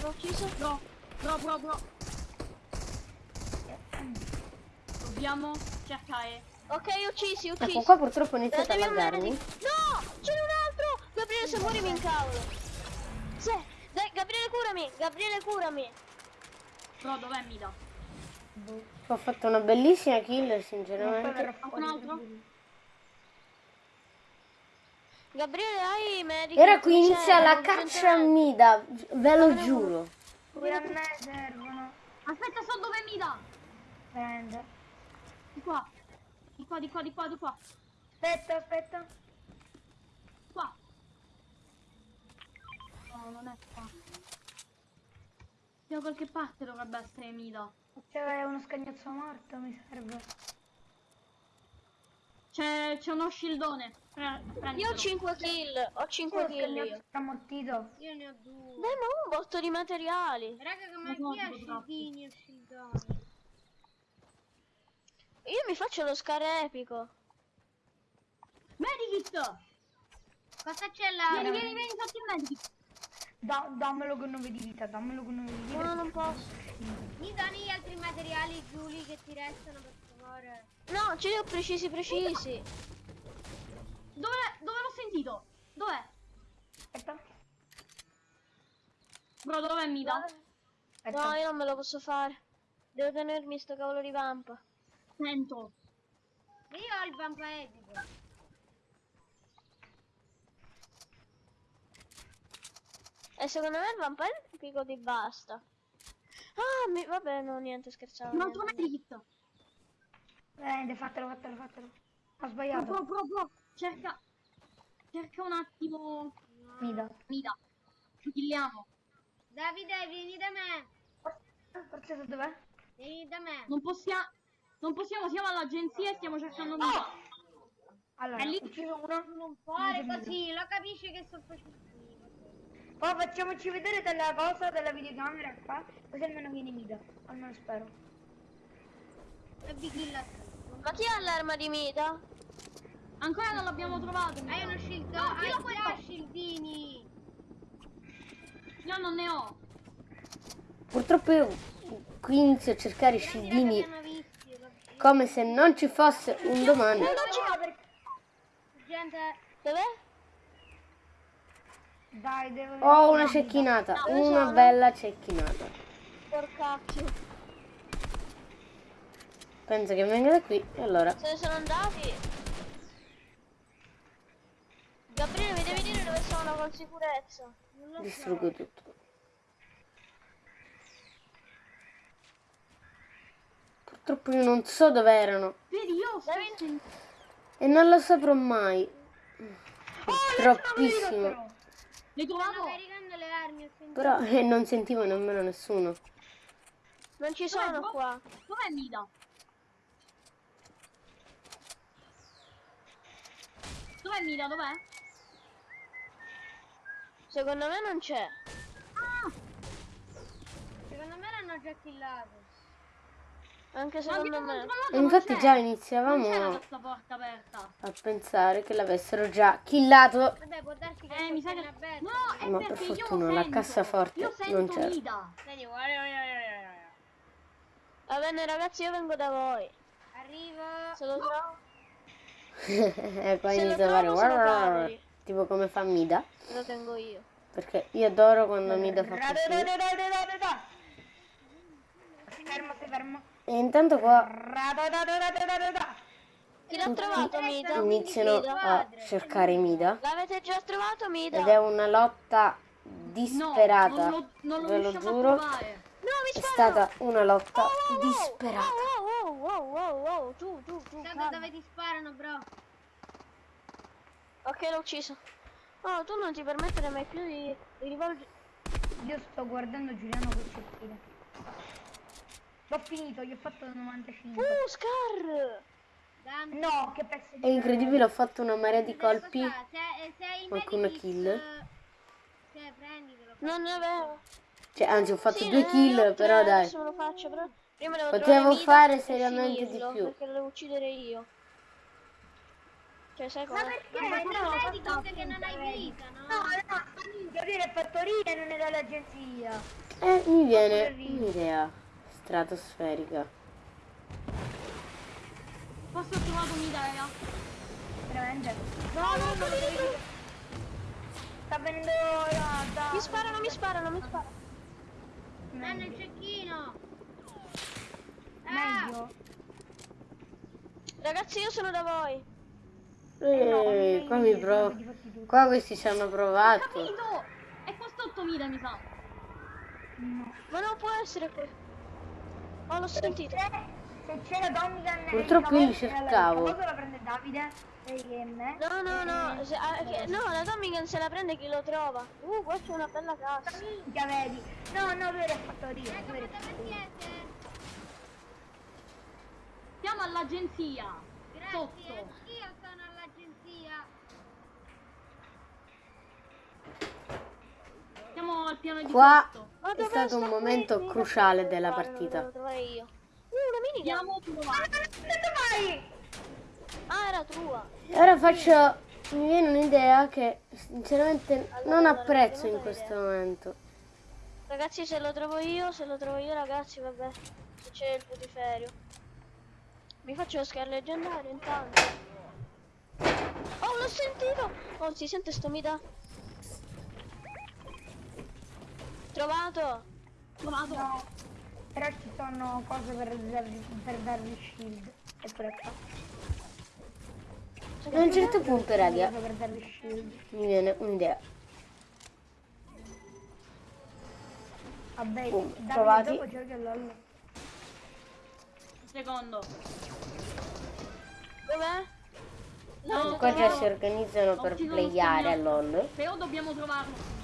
S3: L'ho ucciso?
S4: Bro, bro, bro, bro. Dobbiamo cercare.
S3: Ok, uccisi, uccisi.
S2: Ecco qua purtroppo ho iniziato a
S3: devi un
S2: laggarmi.
S3: No! C'è un altro! Gabriele, se muori mi incavolo. Sì, dai, Gabriele, curami! Gabriele, curami!
S4: Bro, dov'è Mida?
S2: Ho fatto una bellissima kill sinceramente.
S1: fuori.
S4: altro?
S3: Gabriele, hai medic?
S2: E ora qui inizia la caccia a Mida, ve lo giuro.
S1: Pure a me servono.
S4: Aspetta, so dov'è Mida.
S1: Prende.
S4: Di qua. Di qua, di qua, di qua, di qua.
S1: Aspetta, aspetta.
S4: Qua. No, non è qua. Da qualche parte dovrebbe essere Mida.
S1: C'è uno scagnozzo morto, mi serve.
S4: C'è, c'è uno shieldone. Pre-
S3: Io ho
S4: prenditelo.
S3: 5 kill, ho 5
S1: Uno
S3: kill io.
S1: ammortito.
S5: Io ne ho due.
S3: Dai, ma un botto di materiali.
S5: Raga, come
S4: Ma
S5: chi ha
S4: guarda, troppo.
S5: scildini e scildoni?
S3: Io mi faccio lo scar epico.
S4: Medikit!
S5: Cosa c'è là?
S4: Vieni, vieni, vieni, fatti il medikit.
S1: Da- dammelo con 9 di vita, dammelo con 9 di vita.
S3: No, non posso.
S5: Mi doni gli altri materiali, Giulia, che ti restano, per favore.
S3: No, ce li ho precisi, precisi.
S4: Dove, dove l'ho sentito? Dov'è?
S1: Aspetta.
S4: Bro, dov'è Mida?
S1: Aspetta.
S3: No, io non me lo posso fare. Devo tenermi sto cavolo di vampa.
S4: Sento.
S5: Io ho il vampa epico.
S3: E secondo me il vampa epico ti basta. Ah, mi... vabbè, no, niente, scherzavo.
S4: Un altro
S3: niente.
S4: medikit.
S1: Eh, fatelo, fatelo, fatelo. Ho sbagliato.
S4: bro, bro, bro. Cerca. Cerca un attimo.
S1: Mida.
S4: Mida. Ci killiamo.
S5: Davide, vieni da me.
S1: Forza dov'è?
S5: Vieni da me.
S4: Non possiamo. Non possiamo, siamo all'agenzia e stiamo cercando Mida.
S1: Allora,
S4: È lì.
S1: ucciso uno.
S5: Non fare così, lo capisci che sto facendo.
S1: Poi facciamoci vedere della cosa della videocamera qua, così almeno viene Mida. Almeno spero.
S5: E.
S3: Ma chi ha l'arma di Mida?
S4: Ancora non l'abbiamo trovato.
S5: Hai uno shield?
S4: No,
S5: hai
S4: puoi
S5: già shieldini.
S4: Io non ne ho.
S2: Purtroppo io qui inizio a cercare i scildini
S5: L'abbiamo visti. l'ho visto.
S2: Come se non ci fosse un domani.
S5: Gente,
S3: Dov'è?
S1: Dai, devo...
S2: Ho una cecchinata, una bella cecchinata.
S3: Porcacchio.
S2: Penso che venga da qui e allora
S3: Se ne sono andati. Gabriele, mi devi dire dove sono con sicurezza.
S2: distruggo tutto. Purtroppo io non so dove erano
S4: Vedi, io
S2: e non lo saprò mai. Troppissimo.
S5: Stanno caricando le sentito.
S2: Però eh, non sentivo nemmeno nessuno.
S3: Non ci sono
S4: bro?
S3: qua.
S4: Dov'è Mida? Dov'è Mida? Dov'è?
S3: Secondo me non c'è.
S4: Ah!
S5: Secondo me l'hanno già killato.
S3: Anche secondo me.
S2: infatti
S4: c'è.
S2: già iniziavamo
S4: questa porta aperta.
S2: a pensare che l'avessero già killato.
S5: Vabbè, può darsi che
S4: Eh, mi sa che... No,
S2: Ma per
S4: perché io
S2: fortuna la
S4: sento.
S2: cassaforte
S4: Io
S2: non
S5: guarda.
S3: Va bene ragazzi, io vengo da voi.
S5: Arrivo.
S3: Se lo trovo.
S2: e poi inizia a fare tipo come fa Mida.
S3: Lo tengo io.
S2: Perché io adoro quando Mida fa così.
S1: Fermo, fermo.
S2: E intanto qua
S3: Chi l'ha trovato Mida?
S2: iniziano a cercare Mida.
S3: L'avete già trovato Mida?
S2: Ed è una lotta
S4: No,
S2: disperata.
S4: non lo, non lo
S2: Ve lo
S4: riusciamo
S2: giuro.
S4: a trovare.
S3: No, mi
S2: È stata una lotta
S3: Oh, oh, oh,
S2: disperata.
S3: Oh, oh, oh, oh, oh, tu, tu, tu.
S5: Guarda
S3: calma.
S5: dove ti sparano, bro.
S3: Ok, l'ho ucciso. Oh, tu non ti permettere mai più di, di rivolgere...
S1: Io sto guardando Giuliano con cecchine. L'ho finito, gli ho fatto 95.
S3: Uh, Scar!
S5: Dammi.
S1: No, che pezzo di
S2: È incredibile, ho fatto una marea di colpi.
S5: Se, se
S2: Qualcuno kill?
S5: eh, Cioè, prenditelo.
S3: Non ne avevo.
S2: Cioè, anzi, ho fatto
S3: Sì,
S2: due kill, però
S3: tre,
S2: dai.
S3: Adesso me lo faccio, però prima devo
S2: Potevo fare seriamente di più.
S3: Perché lo devo uccidere io. Cioè, sai
S5: Ma
S3: cosa?
S5: perché? Non vedi cose che non hai vita, no?
S1: No, no, Gabriele è fattoria e non è dall'agenzia.
S2: Eh, mi viene un'idea stratosferica.
S4: Forse ho trovato Mida, raga.
S1: Veramente? No, no, no, devi dire. Sta venendo da... da...
S3: Mi sparano, mi sparano, mi sparano.
S5: Danno il cecchino.
S1: Meglio.
S3: Ragazzi, io sono da voi.
S2: Eh, qua mi provo. Qua questi ci hanno provato.
S4: Capito? È qua sotto Mida, mi sa.
S3: Ma non può essere qui. Oh, l'ho sentito.
S1: Se c'è la Domigan...
S2: Purtroppo io li cercavo.
S1: Famoso la prende Davide.
S3: No, no, no. se- ah, che- no, la Domigan se la prende chi lo trova. Uh, qua c'è una bella cassa.
S1: Minchia, vedi? No, no, lui era fattoria.
S5: ecco dove siete?
S4: Siamo all'agenzia.
S5: Grazie,
S4: Sotto.
S5: anch'io sono all'agenzia.
S4: Siamo al piano di
S2: Qua
S4: sotto.
S2: È stato un momento
S3: qui?
S2: cruciale della partita.
S4: Andiamo a trovare.
S3: Ah, era tua.
S2: Ora faccio mi viene un'idea che sinceramente non apprezzo in questo
S3: idea.
S2: momento.
S3: Ragazzi, se lo trovo io, se lo trovo io, ragazzi, vabbè. Se c'è il putiferio. Mi faccio lo scar leggendario intanto. Oh, l'ho sentito! Oh, si sente sto mida? Trovato!
S4: Trovato.
S1: No. Però ci sono cose per darvi, per darvi shield. Eppure qua.
S2: A un certo punto, raga, mi viene un'idea.
S1: Vabbè,
S2: Boom, trovati.
S1: dopo.
S4: Secondo.
S3: Dov'è?
S4: No,
S2: Qua già si organizzano per playare a. LOL.
S4: Però dobbiamo trovarlo.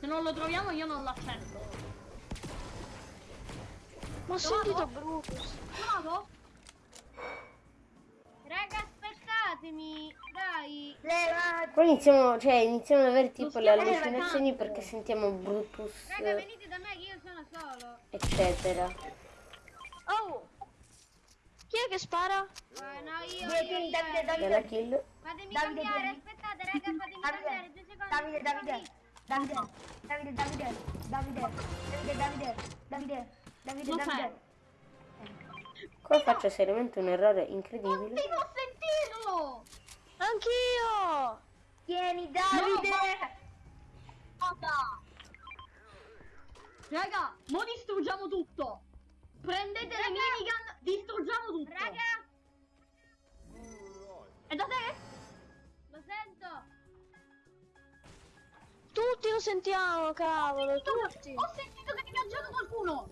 S4: Se non lo troviamo io non l'accetto.
S3: Ma ho sentito Brutus.
S4: Trovato?
S5: Raga, aspettatemi, dai.
S1: Levati!
S2: Poi iniziamo, cioè, iniziamo ad avere tipo le allucinazioni perché sentiamo Brutus,
S5: Raga, venite da me che io sono solo.
S2: eccetera.
S3: Oh! Chi è che spara?
S5: Eh, no, io,
S1: Vieni,
S5: io, io.
S1: Davide, Davide,
S2: Bella kill.
S5: Fatemi
S1: Davide,
S5: cambiare, aspettate, raga, fatemi cambiare, due secondi.
S1: Davide, Davide. Davide, Davide, Davide, Davide, Davide, Davide, Davide, Davide,
S4: Non.
S1: Davide.
S2: Qua faccio seriamente un errore incredibile.
S4: Devo sentirlo!
S3: Anch'io!
S1: Tieni Davide!
S4: Raga, mo distruggiamo tutto! Prendete le minigun, distruggiamo tutto!
S5: Raga,
S4: È da te?
S3: Tutti lo sentiamo, cavolo, tutti!
S4: Ho sentito che è viaggiato qualcuno!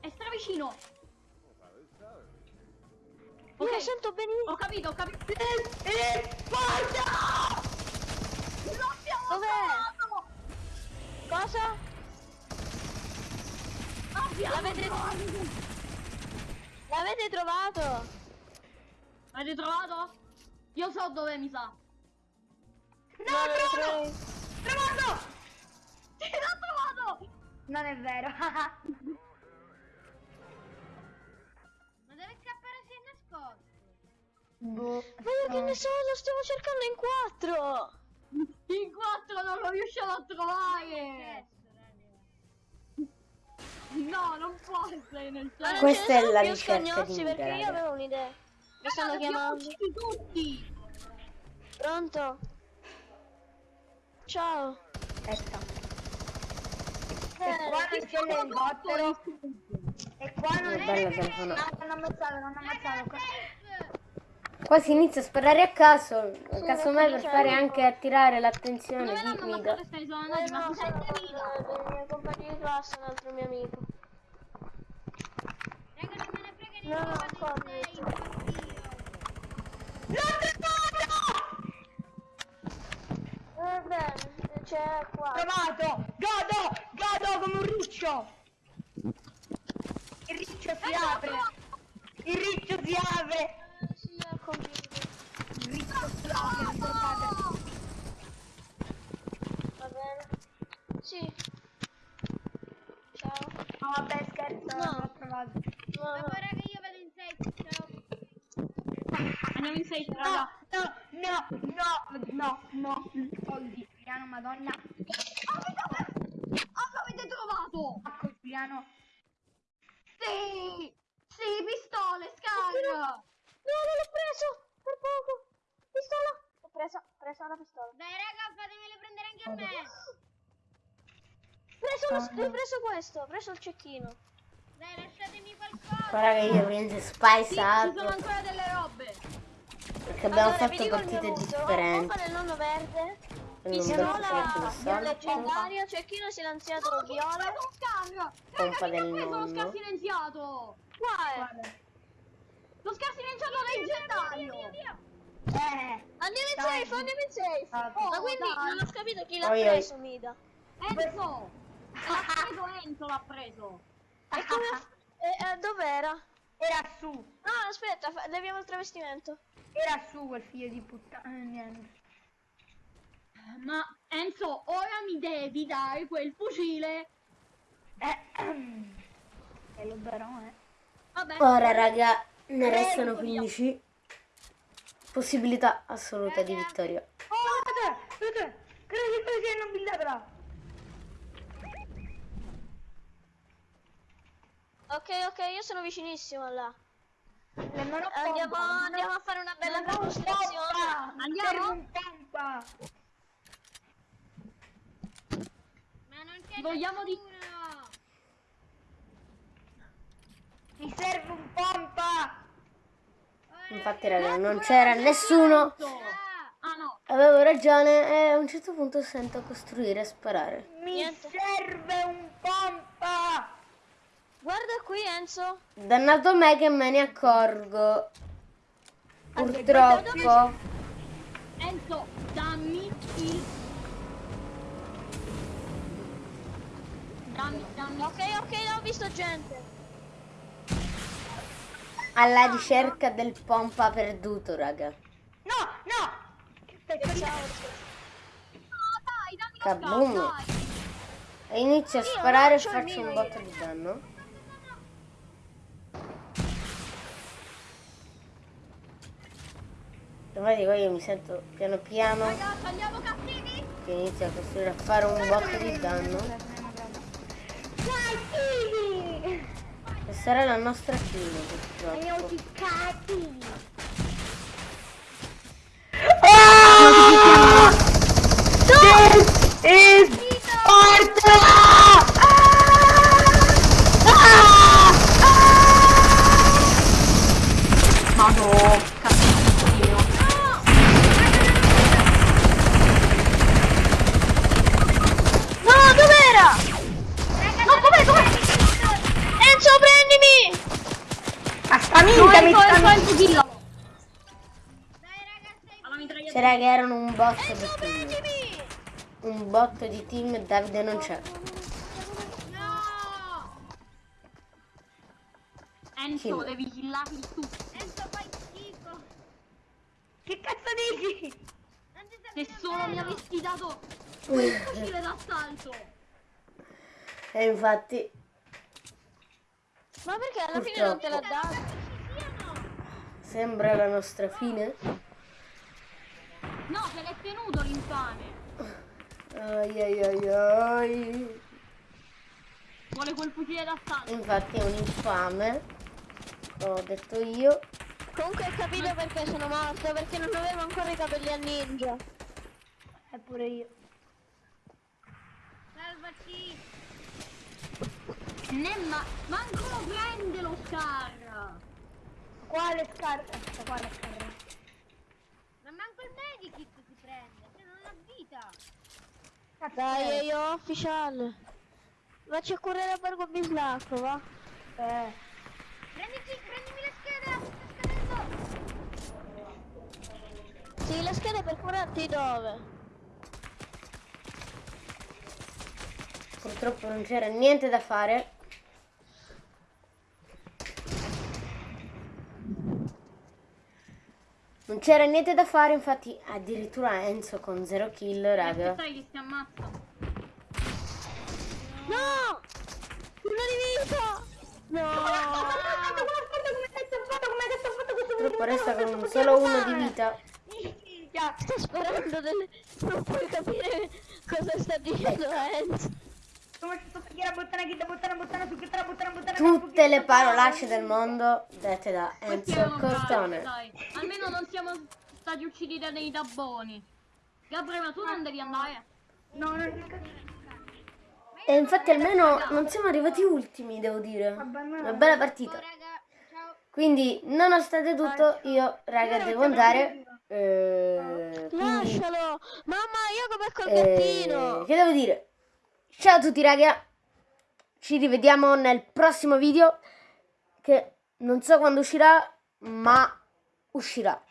S4: È stravicino!
S3: Io lo sento benissimo!
S4: ho capito, ho capito. L'abbiamo
S3: Dov'è?
S4: trovato!
S3: Cosa?
S4: L'abbiamo
S3: L'avete-
S4: trovato!
S3: L'avete trovato?
S4: L'avete trovato? Io so dove mi sa.
S3: No, lo trovo.
S4: Trovato! Sì, l'ho trovato!
S1: Non è vero.
S5: Ma deve scappare si è nascosto.
S1: boh.
S3: Ma io che ne so, lo stiamo cercando in quattro!
S4: In quattro non lo riusciamo a trovare!
S5: Raga.
S4: No, non può essere nel cielo.
S2: Questa è la ricerca di
S3: perché io avevo un'idea. Mi stanno chiamando.
S4: tutti!
S3: Pronto? Ciao.
S1: Aspetta.
S3: Eh,
S1: E qua non c'è l'elicottero. E qua non
S2: bella telefonata.
S1: No, non ammazzato, non ammazzato. Qua-
S2: Qua si inizia a sparare a caso,
S3: Sì,
S2: casomai per fare
S3: c'è-
S2: anche attirare l'attenzione di Mida.
S4: ne sono
S3: Eh no, sono dei miei compagni di classe, un altro mio amico.
S5: Raga, non me ne frega
S3: No,
S5: niente,
S3: no,
S5: vado
S3: come?
S5: in sei, impazzito.
S3: Va bene, c'è qua.
S1: Trovato! Godo! Godo come un riccio! Il riccio si apre! Il riccio si apre!
S3: Sì, ho capito.
S1: Il riccio si apre, guardate.
S3: Va bene. Sì. Ciao.
S1: No, vabbè, scherzo,
S3: No.
S1: l'ho trovato.
S3: No, no.
S5: Vabbè, raga, io vado in sei, ciao.
S4: Andiamo in
S1: No,
S4: raga.
S1: no, no, no, no, no, soldi, piano, madonna.
S4: Ah, l'avete trovato!
S1: Ecco, piano.
S4: Sì! Sì, pistole, scar!
S3: No, non l'ho preso! Per poco! Pistola! L'ho presa, ho preso la pistola.
S5: Dai, raga, fatemele prendere anche a me.
S3: Ho preso, lo- ho preso questo, ho preso il cecchino.
S5: Dai, Datemi qualcosa!
S2: Guarda che io prendo spice up.
S4: Sì, ci sono ancora delle robe.
S2: Perché abbiamo fatto partite differenti.
S3: Ma nel nonno verde.
S2: Viola, viola
S3: leggendaria, cecchino silenziato,
S4: no, viola.
S2: Pompa del
S4: nonno. Lo scar silenziato.
S3: Qua è.
S4: Lo scar silenziato leggendario. Via, via, via.
S1: Eh,
S3: andiamo in safe, andiamo in safe.
S1: Oh,
S3: Ma quindi
S4: dai.
S3: non ho capito chi l'ha
S2: oh,
S3: preso, Mida.
S4: Enzo! L'ha preso Enzo, l'ha preso.
S3: E come eh, eh, dov'era?
S1: era su,
S3: Ah, aspetta, leviamo il travestimento.
S1: era su quel figlio di puttana, eh, niente.
S4: Ma Enzo, ora mi devi dare quel fucile!
S1: Eh, e lo darò, eh.
S4: Vabbè.
S2: Ora raga ne restano 15. possibilità assoluta di vittoria.
S1: Oh, guarda, guarda, credo che sia
S3: Ok, ok, io sono vicinissimo là.
S1: Ho
S3: Andiamo, andiamo a fare una bella
S1: pompa.
S4: Andiamo?
S1: Serve un pompa.
S5: Ma non c'è
S4: Vogliamo di-
S5: nessuno.
S1: Mi serve un pompa.
S2: Infatti, raga, non c'era nessuno.
S4: Ah no,
S2: Avevo ragione e a un certo punto sento costruire e sparare.
S1: Mi
S3: Niente.
S1: serve un pompa.
S3: Guarda qui Enzo.
S2: Dannato me che me ne accorgo. Purtroppo.
S4: Enzo, dammi il... Dammi, dammi.
S3: Ok, ok, ho visto gente.
S2: Alla ricerca del pompa perduto, raga.
S1: No, no. Che stai facendo?
S4: No, dai, dammi
S2: Kaboom. E inizio a sparare e faccio un botto di danno. Infatti poi io mi sento piano piano che inizio a costruire a fare un botto di danno.
S1: Cattivi.
S2: E sarà la nostra fine purtroppo.
S1: Cattivi. This is Sparta!
S4: Mitragliatrice.
S2: C'era che erano un botto di team.
S3: Prendimi!
S2: Un botto di team Davide non c'è.
S5: no!
S4: Enzo,
S2: Kill.
S4: devi killarli tutti.
S5: Enzo fai schifo.
S1: Che cazzo dici?
S4: Se
S5: serve
S4: solo mi avessi dato quel fucile d'assalto.
S2: E infatti
S3: Ma perché alla fine non te l'ha
S2: Purtroppo.
S3: dato?
S2: Sembra la nostra fine.
S4: No, se l'è tenuto l'infame.
S2: Ai ai ai ai.
S4: Vuole quel fucile d'assalto.
S2: Infatti è un infame. L'ho detto io.
S3: Comunque hai capito perché sono morto, perché non avevo ancora i capelli a ninja.
S1: Eppure io.
S5: Salvaci.
S4: Nemma, manco lo prende lo scar.
S1: Quale scarpa? Ecco, quale scarpa?
S5: Ma manco il medikit si prende. Cioè non ha vita.
S1: Cazzo
S3: Dai,
S1: è?
S3: io ufficiale. Vacci a curare a Borgo Bislacco, va?
S1: Eh.
S5: Prenditi, prendimi schede. Sta scadendo.
S3: Sì, le schede per curarti dove?
S2: Purtroppo non c'era niente da fare. Non c'era niente da fare, infatti addirittura Enzo con 0 kill, raga.
S4: Sai che si ammazza.
S3: No! Uno di vita! No!
S2: Purtroppo resta con solo uno di vita.
S3: Sto sparando delle... Non puoi capire cosa sta dicendo Enzo.
S2: Tutte le parolacce del mondo dette da Enzo
S4: dai. Almeno non siamo stati uccisi da dei dabboni. Gabriele, ma tu non devi andare.
S1: No, non
S2: E infatti almeno non siamo arrivati ultimi, devo dire. Una bella partita.
S5: Ciao.
S2: Quindi, nonostante tutto, io, raga, devo andare. Eh, quindi,
S3: Lascialo! Mamma, io come col
S2: eh,
S3: gattino!
S2: che devo dire? Ciao a tutti, raga. Ci rivediamo nel prossimo video. Che non so quando uscirà, ma uscirà.